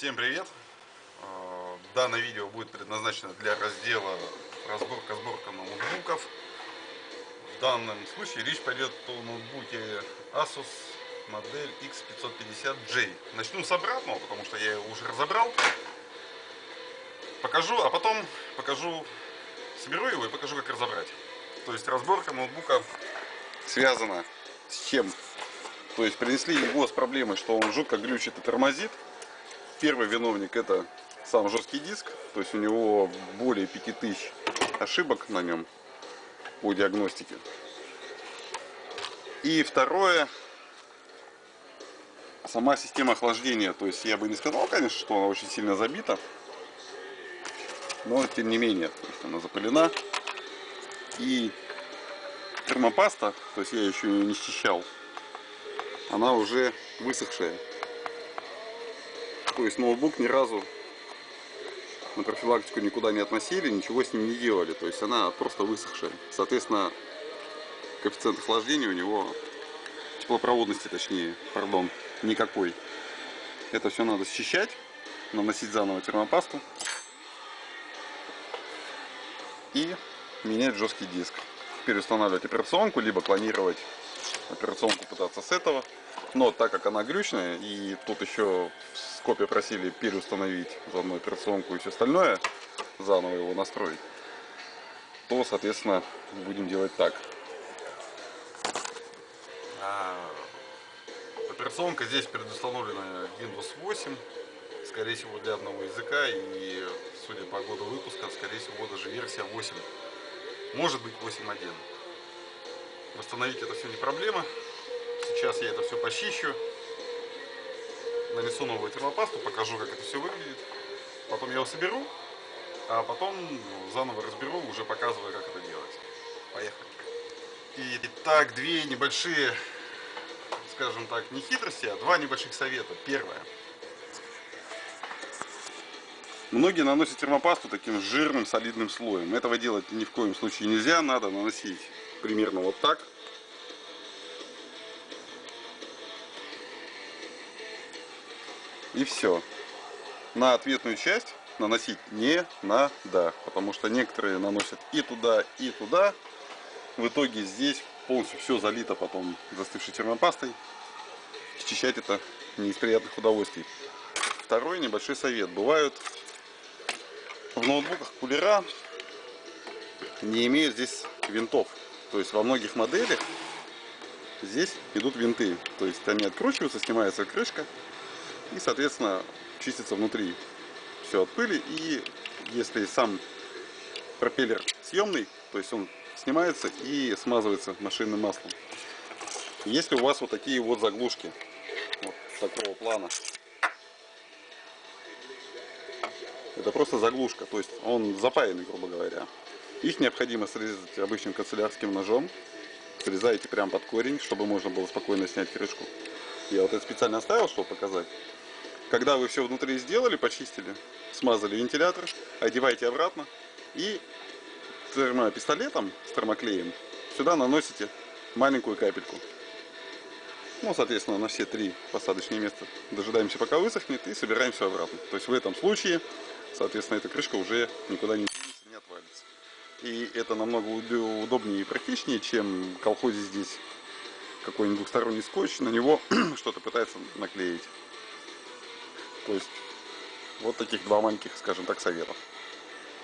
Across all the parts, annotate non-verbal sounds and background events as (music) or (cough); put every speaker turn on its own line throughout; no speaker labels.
Всем привет! Э, Данное видео будет предназначено для раздела разборка-сборка ноутбуков. В данном случае речь пойдет о ноутбуке Asus модель X550J. Начну с обратного, потому что я его уже разобрал. Покажу, а потом покажу, соберу его и покажу, как разобрать. То есть разборка ноутбука связана с чем? То есть принесли его с проблемой, что он жутко глючит и тормозит. Первый виновник это сам жесткий диск, то есть у него более 5000 ошибок на нем по диагностике. И второе, сама система охлаждения, то есть я бы не сказал, конечно, что она очень сильно забита, но тем не менее, она запылена. И термопаста, то есть я еще ее не счищал, она уже высохшая. То есть ноутбук ни разу на профилактику никуда не относили, ничего с ним не делали. То есть она просто высохшая. Соответственно, коэффициент охлаждения у него, теплопроводности точнее, пардон, никакой. Это все надо счищать, наносить заново термопасту и менять жесткий диск. Переустанавливать операционку, либо клонировать операционку пытаться с этого. Но так как она глючная, и тут еще в скопе просили переустановить заодно операционку и все остальное, заново его настроить, то, соответственно, будем делать так. А, операционка здесь предустановлена Windows 8, скорее всего для одного языка, и судя по году выпуска, скорее всего даже версия 8, может быть 8.1. Восстановить это все не проблема. Сейчас я это все почищу. Нанесу новую термопасту, покажу, как это все выглядит. Потом я его соберу, а потом заново разберу, уже показывая, как это делать. Поехали. Итак, две небольшие, скажем так, не хитрости, а два небольших совета. Первое. Многие наносят термопасту таким жирным солидным слоем. Этого делать ни в коем случае нельзя. Надо наносить примерно вот так. И все. На ответную часть наносить не надо, потому что некоторые наносят и туда, и туда. В итоге здесь полностью все залито потом застывшей термопастой. Счищать это не из приятных удовольствий. Второй небольшой совет. Бывают в ноутбуках кулера не имеют здесь винтов. То есть во многих моделях здесь идут винты. То есть они откручиваются, снимается крышка и, соответственно, чистится внутри все от пыли. И если сам пропеллер съемный, то есть он снимается и смазывается машинным маслом. Если у вас вот такие вот заглушки, вот такого плана, это просто заглушка, то есть он запаянный, грубо говоря. Их необходимо срезать обычным канцелярским ножом. Срезаете прямо под корень, чтобы можно было спокойно снять крышку. Я вот это специально оставил, чтобы показать. Когда вы все внутри сделали, почистили, смазали вентилятор, одевайте обратно и термопистолетом с термоклеем сюда наносите маленькую капельку. Ну, соответственно, на все три посадочные места дожидаемся, пока высохнет и собираем все обратно. То есть в этом случае, соответственно, эта крышка уже никуда не. И это намного удобнее и практичнее, чем колхозить здесь какой-нибудь двухсторонний скотч, на него (clears throat) что-то пытается наклеить. То есть вот таких два маленьких, скажем так, советов.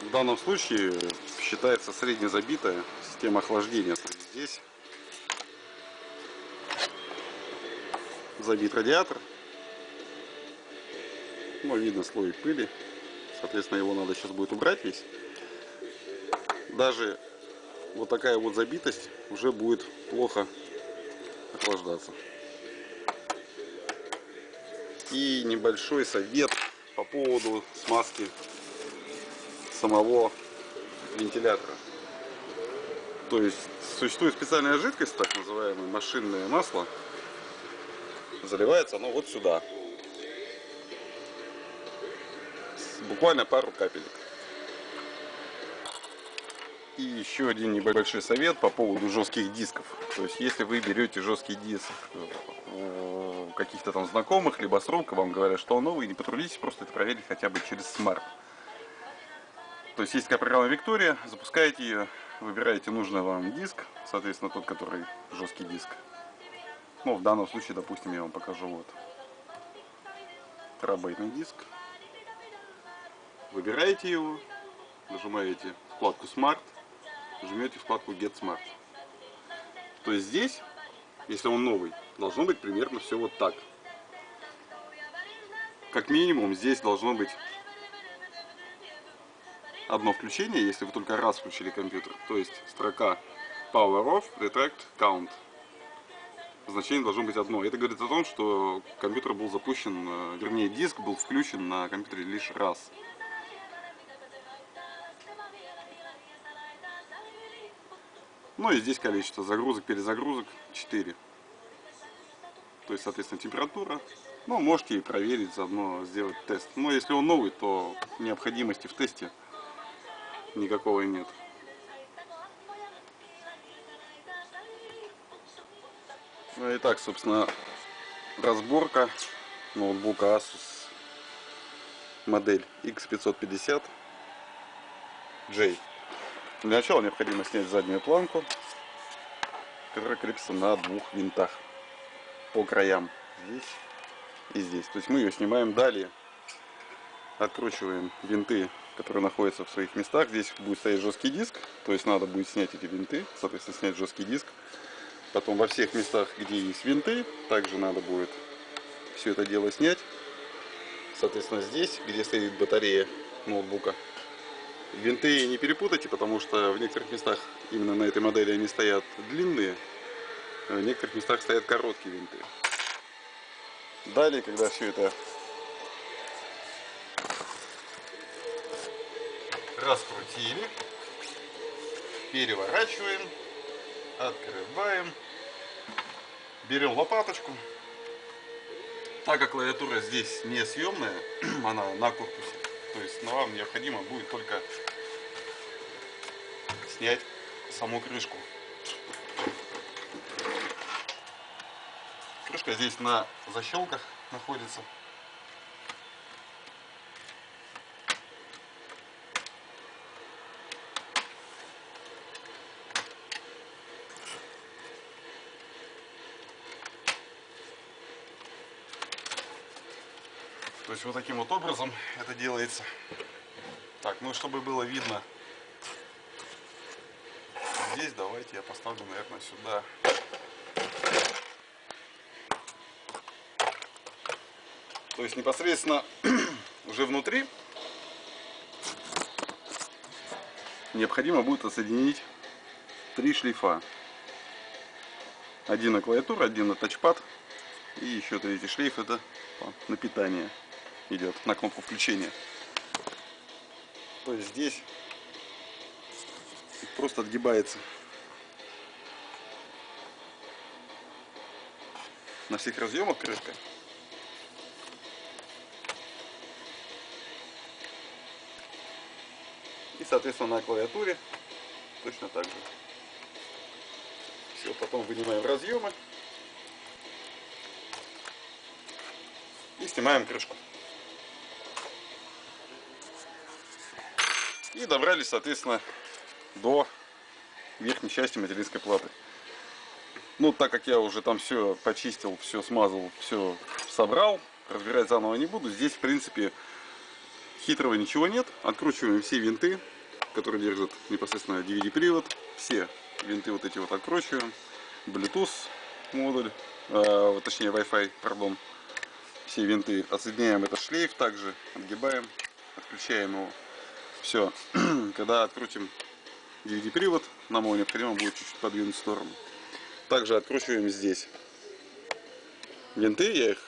В данном случае считается среднезабитая система охлаждения. Здесь забит радиатор. Ну, видно слой пыли. Соответственно, его надо сейчас будет убрать весь даже вот такая вот забитость уже будет плохо охлаждаться. И небольшой совет по поводу смазки самого вентилятора. То есть существует специальная жидкость, так называемое машинное масло. Заливается оно вот сюда. Буквально пару капелек. И еще один небольшой совет по поводу жестких дисков. То есть, если вы берете жесткий диск у каких-то там знакомых, либо с рук, вам говорят, что он новый, не потрудитесь просто это проверить хотя бы через смарт. То есть есть такая программа Виктория, запускаете ее, выбираете нужный вам диск, соответственно тот, который жесткий диск. Ну, в данном случае, допустим, я вам покажу вот терабайтный диск. Выбираете его, нажимаете вкладку Smart, жмете вкладку Get Smart. То есть здесь, если он новый, должно быть примерно все вот так. Как минимум здесь должно быть одно включение, если вы только раз включили компьютер. То есть строка Power Off, Retract, Count. Значение должно быть одно. Это говорит о том, что компьютер был запущен, э, вернее диск был включен на компьютере лишь раз. Ну и здесь количество загрузок, перезагрузок 4. То есть, соответственно, температура. Ну, можете и проверить, заодно сделать тест. Но если он новый, то необходимости в тесте никакого нет. Ну и собственно, разборка ноутбука Asus модель X550 J. Для начала необходимо снять заднюю планку, которая крепится на двух винтах по краям, здесь и здесь. То есть мы ее снимаем далее, откручиваем винты, которые находятся в своих местах. Здесь будет стоять жесткий диск, то есть надо будет снять эти винты, соответственно снять жесткий диск. Потом во всех местах, где есть винты, также надо будет все это дело снять. Соответственно здесь, где стоит батарея ноутбука, Винты не перепутайте, потому что в некоторых местах именно на этой модели они стоят длинные, а в некоторых местах стоят короткие винты. Далее, когда все это раскрутили, переворачиваем, открываем, берем лопаточку. Так как клавиатура здесь не съемная, (clears throat) она на корпусе, то есть вам необходимо будет только снять саму крышку. Крышка здесь на защелках находится. То есть вот таким вот образом это делается. Так, ну чтобы было видно здесь, давайте я поставлю, наверное, сюда. То есть непосредственно (clears throat) уже внутри необходимо будет отсоединить три шлейфа. Один на клавиатуру, один на тачпад и еще третий шлейф это на питание идет на кнопку включения. То есть здесь просто отгибается. На всех разъемах крышка. И соответственно на клавиатуре точно так же. Все, потом вынимаем разъемы. И снимаем крышку. И добрались, соответственно, до верхней части материнской платы. Ну, так как я уже там все почистил, все смазал, все собрал, разбирать заново не буду. Здесь, в принципе, хитрого ничего нет. Откручиваем все винты, которые держат непосредственно DVD-привод. Все винты вот эти вот откручиваем. Bluetooth модуль, э, точнее Wi-Fi, пардон. Все винты отсоединяем этот шлейф, также отгибаем, отключаем его. Все, (clears throat) когда открутим DVD-привод, нам его необходимо будет чуть-чуть подвинуть в сторону. Также откручиваем здесь винты, я их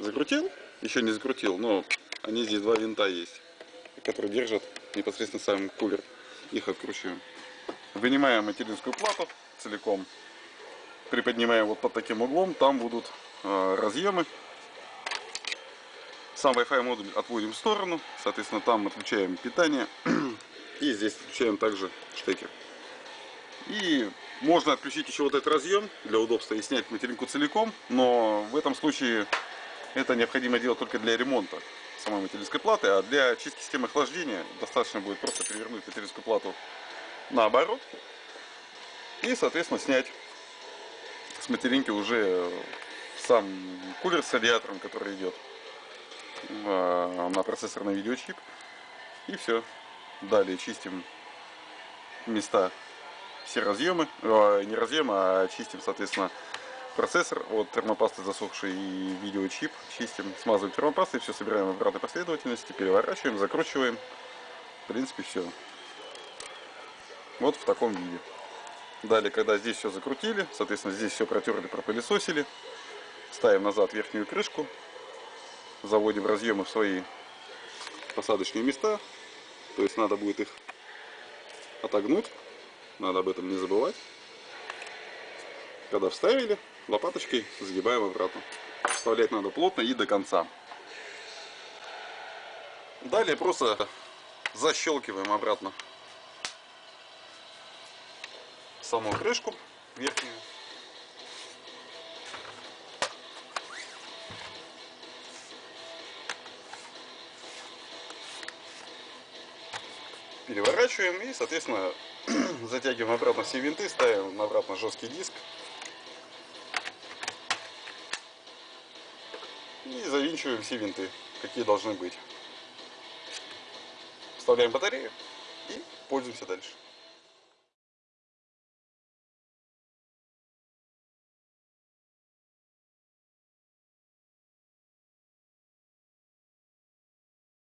закрутил, еще не закрутил, но они здесь два винта есть, которые держат непосредственно сам кулер. Их откручиваем. Вынимаем материнскую плату целиком, приподнимаем вот под таким углом, там будут э, разъемы сам Wi-Fi модуль отводим в сторону, соответственно там отключаем питание (clears throat) и здесь отключаем также штекер. И можно отключить еще вот этот разъем для удобства и снять материнку целиком, но в этом случае это необходимо делать только для ремонта самой материнской платы, а для чистки системы охлаждения достаточно будет просто перевернуть материнскую плату наоборот и, соответственно, снять с материнки уже сам кулер с радиатором, который идет на процессорный видеочип. И все. Далее чистим места, все разъемы, э, не разъемы, а чистим, соответственно, процессор от термопасты засохший и видеочип. Чистим, смазываем термопастой, все собираем в обратной последовательности, переворачиваем, закручиваем. В принципе, все. Вот в таком виде. Далее, когда здесь все закрутили, соответственно, здесь все протерли, пропылесосили, ставим назад верхнюю крышку, заводим разъемы в свои посадочные места. То есть надо будет их отогнуть, надо об этом не забывать. Когда вставили, лопаточкой загибаем обратно. Вставлять надо плотно и до конца. Далее просто защелкиваем обратно саму крышку верхнюю. Переворачиваем и, соответственно, (clears throat) затягиваем обратно все винты, ставим обратно жесткий диск. И завинчиваем все винты, какие должны быть. Вставляем батарею и пользуемся дальше.